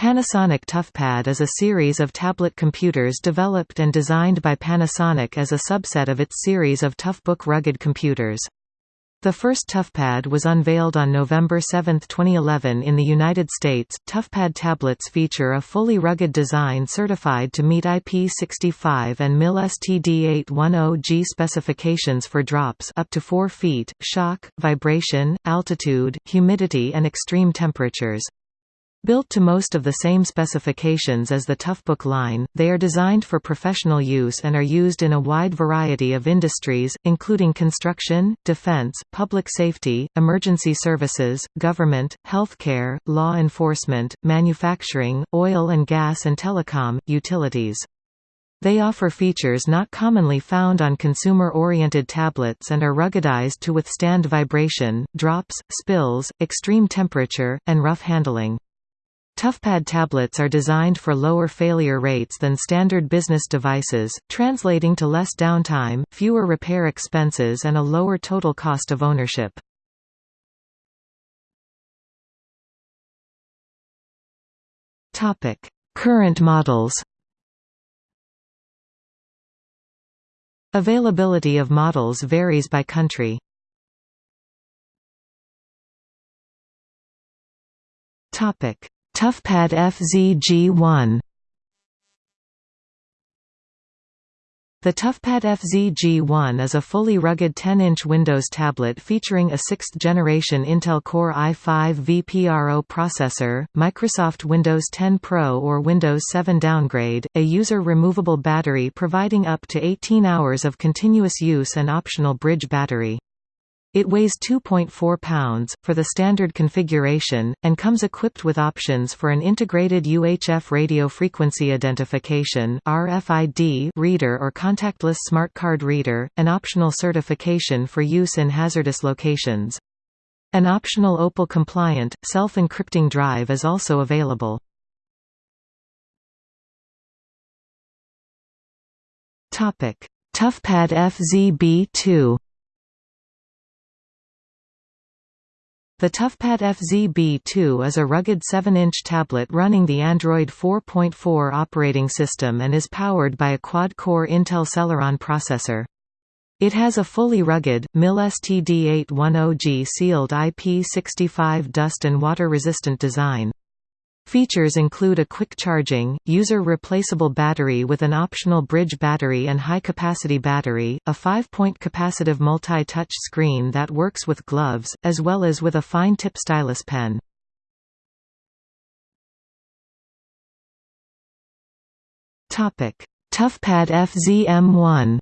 Panasonic ToughPad is a series of tablet computers developed and designed by Panasonic as a subset of its series of Toughbook rugged computers. The first ToughPad was unveiled on November 7, 2011 in the United States. ToughPad tablets feature a fully rugged design certified to meet IP65 and MIL STD810G specifications for drops up to 4 feet, shock, vibration, altitude, humidity and extreme temperatures. Built to most of the same specifications as the Toughbook line, they are designed for professional use and are used in a wide variety of industries, including construction, defense, public safety, emergency services, government, healthcare, law enforcement, manufacturing, oil and gas and telecom, utilities. They offer features not commonly found on consumer-oriented tablets and are ruggedized to withstand vibration, drops, spills, extreme temperature, and rough handling. ToughPad tablets are designed for lower failure rates than standard business devices, translating to less downtime, fewer repair expenses and a lower total cost of ownership. Current models Availability of models varies by country. Topic ToughPad FZ-G1 The ToughPad FZ-G1 is a fully rugged 10-inch Windows tablet featuring a 6th-generation Intel Core i5 vPRO processor, Microsoft Windows 10 Pro or Windows 7 downgrade, a user-removable battery providing up to 18 hours of continuous use and optional bridge battery. It weighs 2.4 pounds, for the standard configuration, and comes equipped with options for an integrated UHF radio frequency identification RFID reader or contactless smart card reader, an optional certification for use in hazardous locations. An optional OPAL-compliant, self-encrypting drive is also available. ToughPad FZ-B2 The ToughPad FZ-B2 is a rugged 7-inch tablet running the Android 4.4 operating system and is powered by a quad-core Intel Celeron processor. It has a fully rugged, MIL STD810G sealed IP65 dust and water-resistant design. Features include a quick charging, user-replaceable battery with an optional bridge battery and high-capacity battery, a 5-point capacitive multi-touch screen that works with gloves, as well as with a fine-tip stylus pen. ToughPad FZ-M1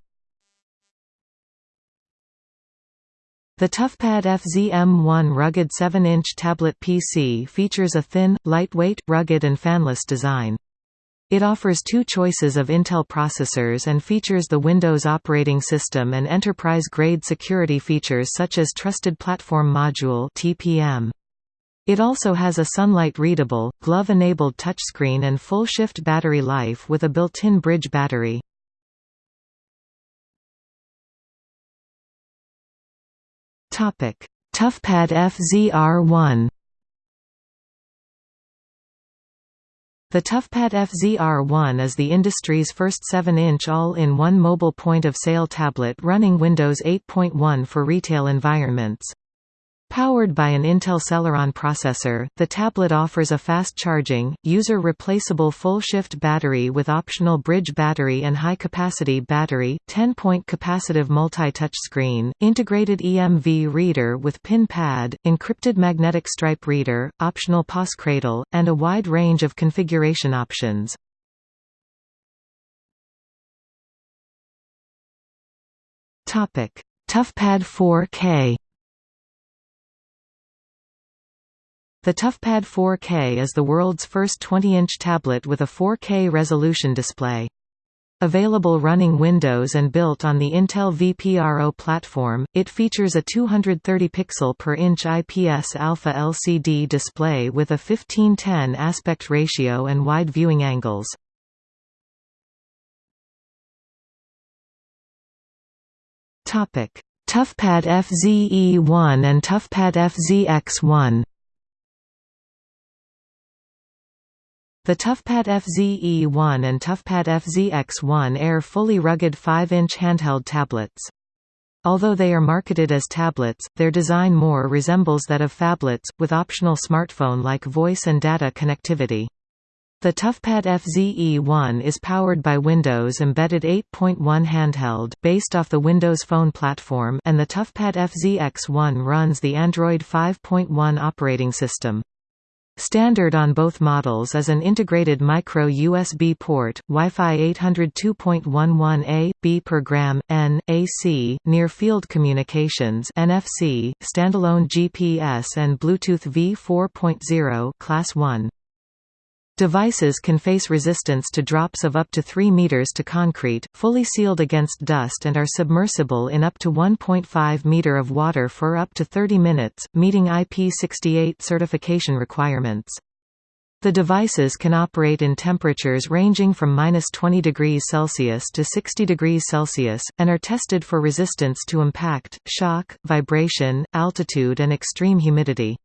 The ToughPad FZ-M1 rugged 7-inch tablet PC features a thin, lightweight, rugged and fanless design. It offers two choices of Intel processors and features the Windows operating system and enterprise-grade security features such as Trusted Platform Module (TPM). It also has a sunlight-readable, glove-enabled touchscreen and full-shift battery life with a built-in bridge battery. ToughPad FZR1. The ToughPad FZR1 is the industry's first 7-inch all-in-one mobile point-of-sale tablet running Windows 8.1 for retail environments. Powered by an Intel Celeron processor, the tablet offers a fast-charging, user-replaceable full-shift battery with optional bridge battery and high-capacity battery, 10-point capacitive multi-touch screen, integrated EMV reader with pin pad, encrypted magnetic stripe reader, optional POS cradle, and a wide range of configuration options. ToughPad 4K The ToughPad 4K is the world's first 20-inch tablet with a 4K resolution display. Available running Windows and built on the Intel vPRO platform, it features a 230 pixel per inch IPS alpha LCD display with a 15:10 aspect ratio and wide viewing angles. Topic: ToughPad FZE1 and ToughPad FZX1. The ToughPad FZE1 and ToughPad FZX1 Air fully rugged 5-inch handheld tablets. Although they are marketed as tablets, their design more resembles that of phablets, with optional smartphone-like voice and data connectivity. The ToughPad FZE1 is powered by Windows Embedded 8.1 handheld based off the Windows Phone platform and the ToughPad FZX1 runs the Android 5.1 operating system. Standard on both models is an integrated micro USB port, Wi-Fi 802.11a, b per gram, n, AC, near-field communications NFC, standalone GPS and Bluetooth V4.0 Class 1. Devices can face resistance to drops of up to 3 meters to concrete, fully sealed against dust and are submersible in up to 1.5 meter of water for up to 30 minutes, meeting IP68 certification requirements. The devices can operate in temperatures ranging from minus 20 degrees Celsius to 60 degrees Celsius, and are tested for resistance to impact, shock, vibration, altitude and extreme humidity.